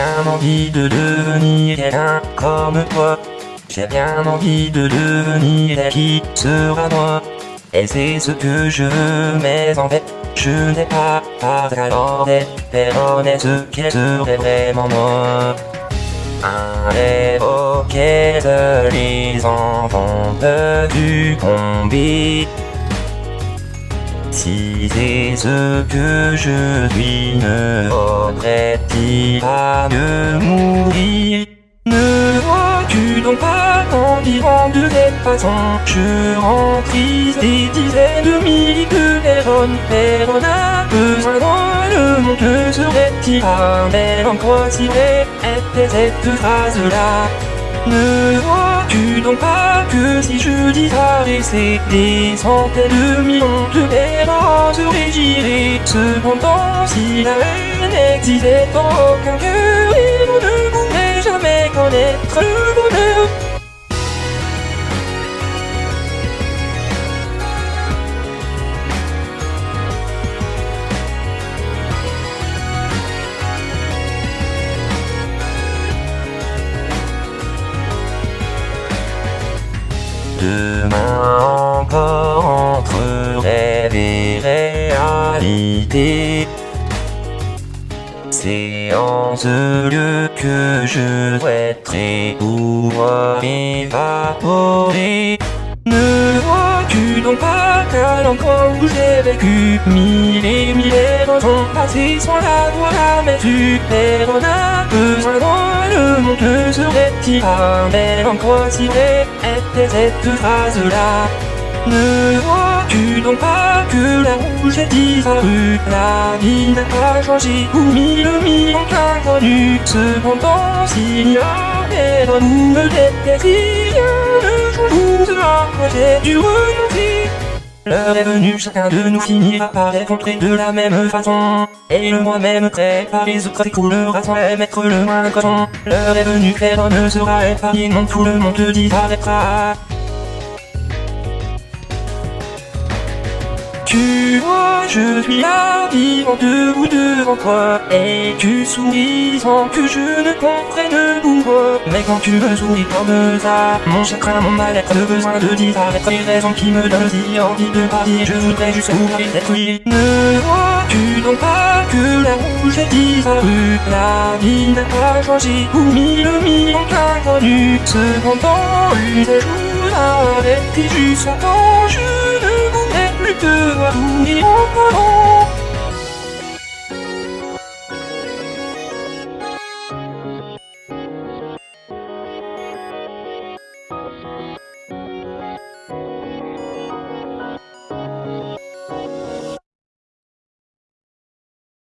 bien envie de devenir quelqu'un comme toi. J'ai bien envie de devenir elle qui sera moi. Et c'est ce que je veux, mais en fait, je n'ai pas pas talent d'être ce qu'elle serait vraiment moi. Un rêve auquel les enfants peuvent succomber. Si c'est ce que je suis, ne faudrait-il pas mieux mourir Ne vois-tu donc pas qu'en vivant de cette façon, je rends triste des dizaines de milliers de personnes Personne n'a besoin dans le monde, que serait-il pas belle encore si vrai était cette phrase-là? Ne vois-tu donc pas que si je disparaissais Des centaines de millions de personnes se régiraient Cependant si la haine n'existait aucun cœur on ne pourrait jamais connaître le bonheur Demain encore entre rêve et réalité. C'est en ce lieu que je souhaiterais pouvoir évaporer Ne vois-tu donc pas qu'à l'endroit où j'ai vécu Mille et mille heures sont passées sans la voir jamais vue Personne n'a besoin dans le monde que serait-il belle encore si était cette phrase-là Ne vois-tu donc pas que là où j'ai disparu La vie n'a pas changé pour mille millions d'inconnus Cependant s'il y a personne où me détester Si rien ne change cela Moi j'ai dû renoncer L'heure est venue, chacun de nous finira par rencontrer de la même façon. Et le moi-même prêt par les autres s'écoulera sans mettre le moins coton L'heure est venue, personne ne sera épargné, non tout le monde disparaîtra Tu vois, je suis là, vivant debout devant toi Et tu souris sans que je ne comprenne pourquoi Mais quand tu me souris comme ça Mon chagrin, mon mal-être, le besoin de disparaître Les raisons qui me donnent si envie de partir. Je voudrais juste mourir d'être oui Ne vois-tu donc pas que là où j'ai disparu La vie n'a pas changé. Pour mille millions d'inconnus Cependant, une des choses arrêtées juste temps Je ne voudrais plus te voir mourir encore